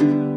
you.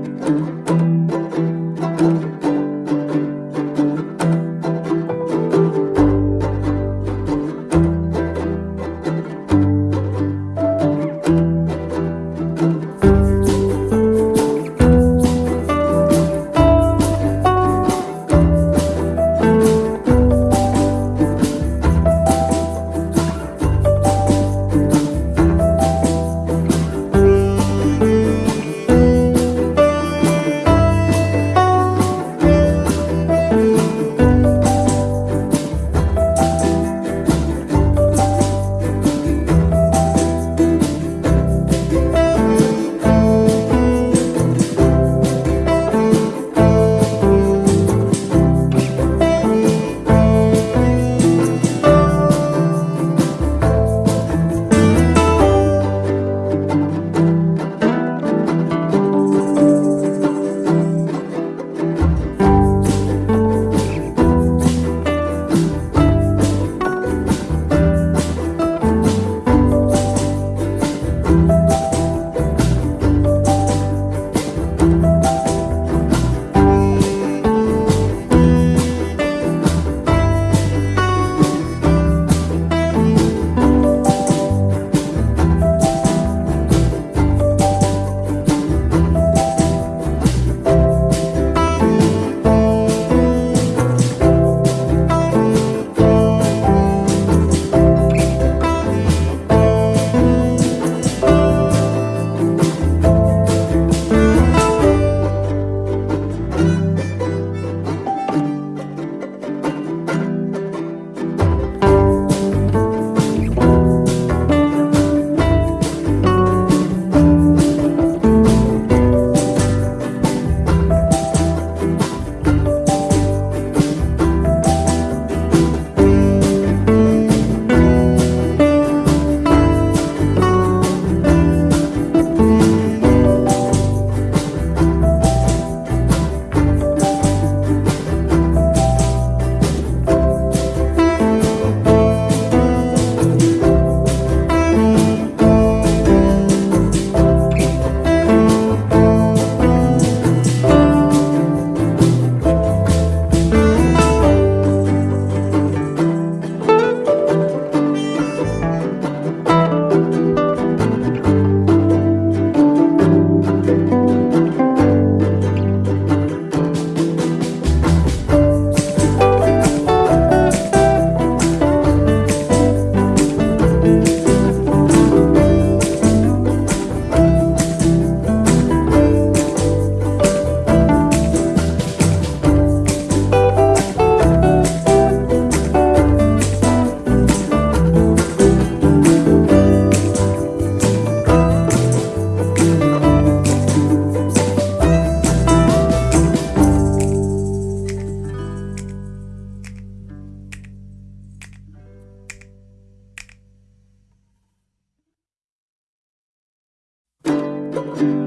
Música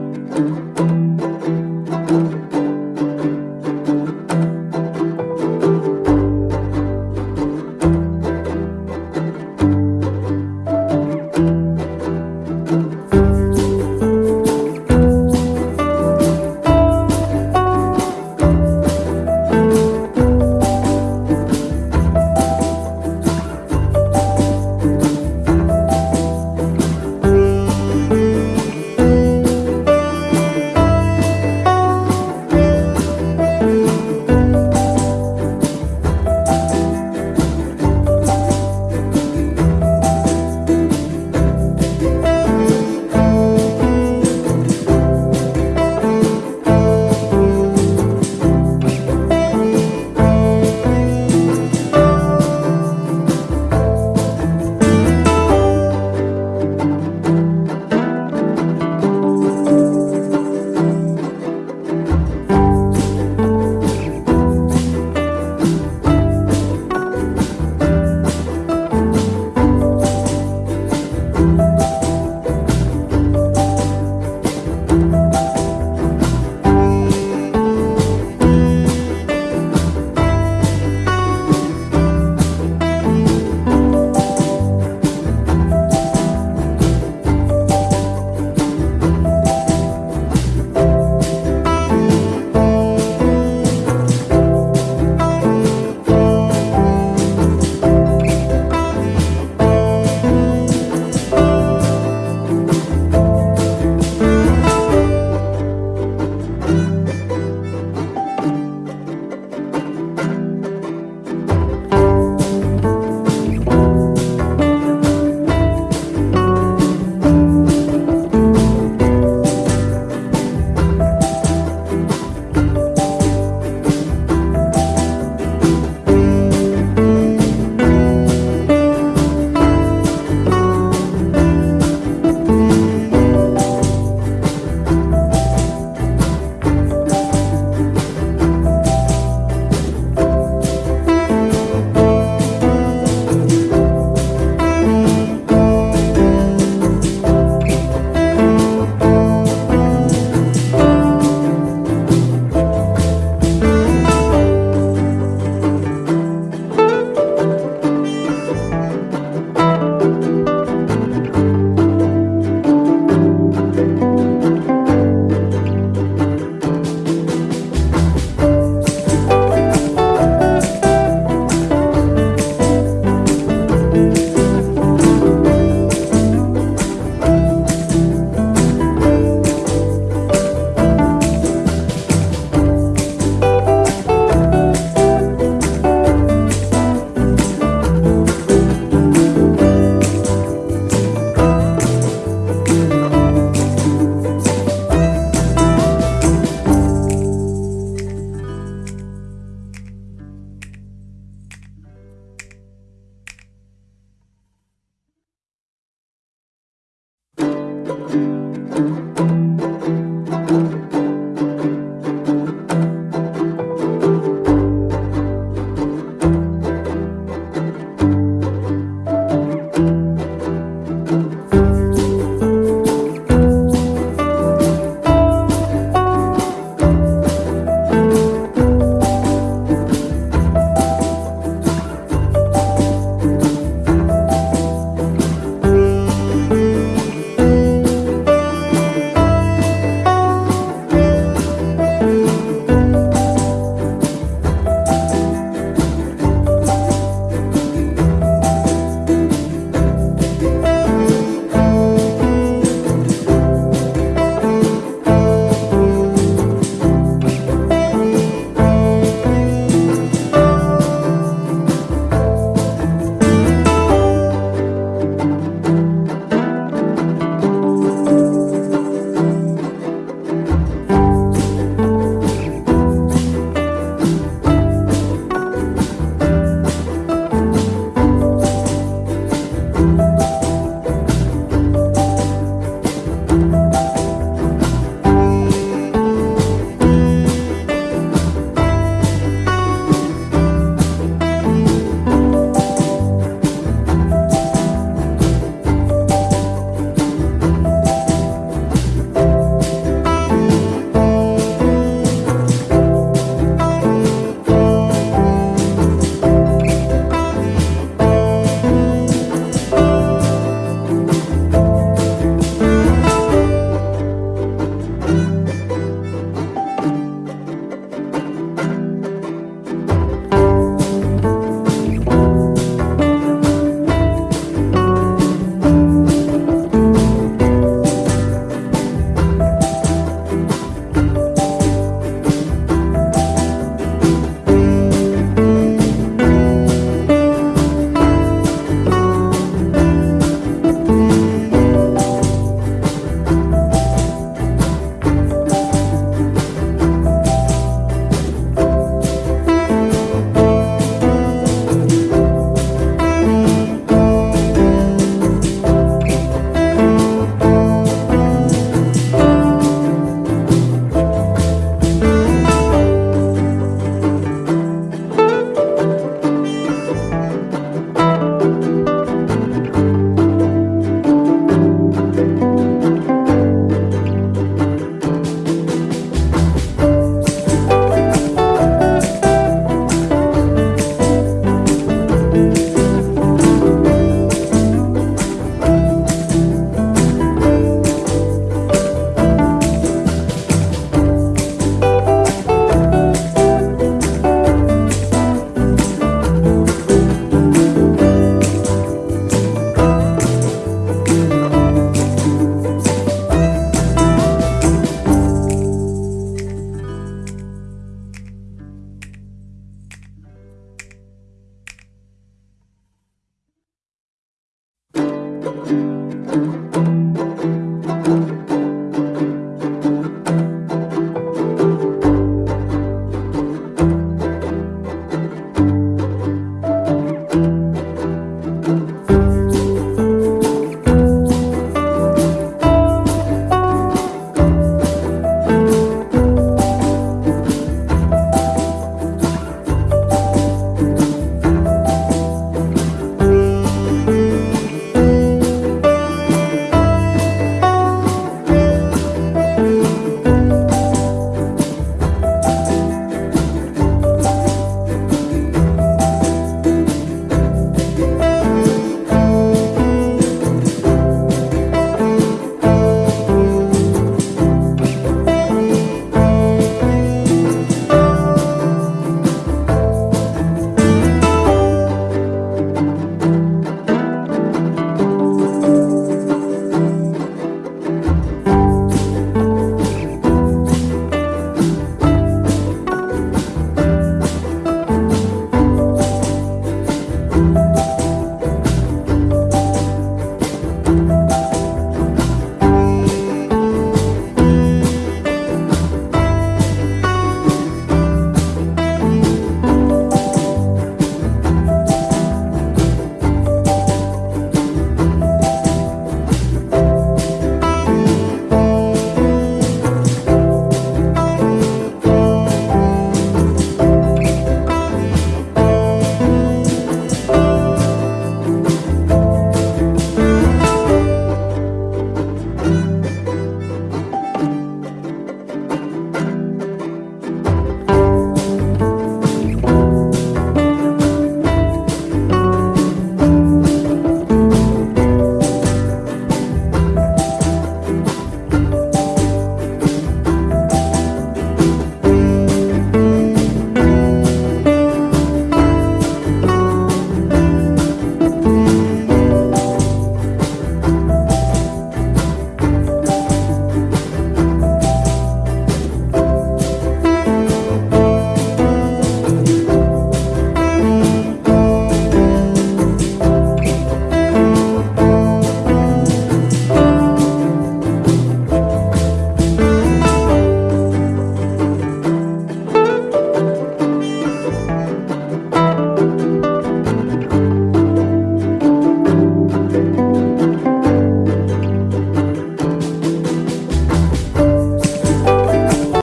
Música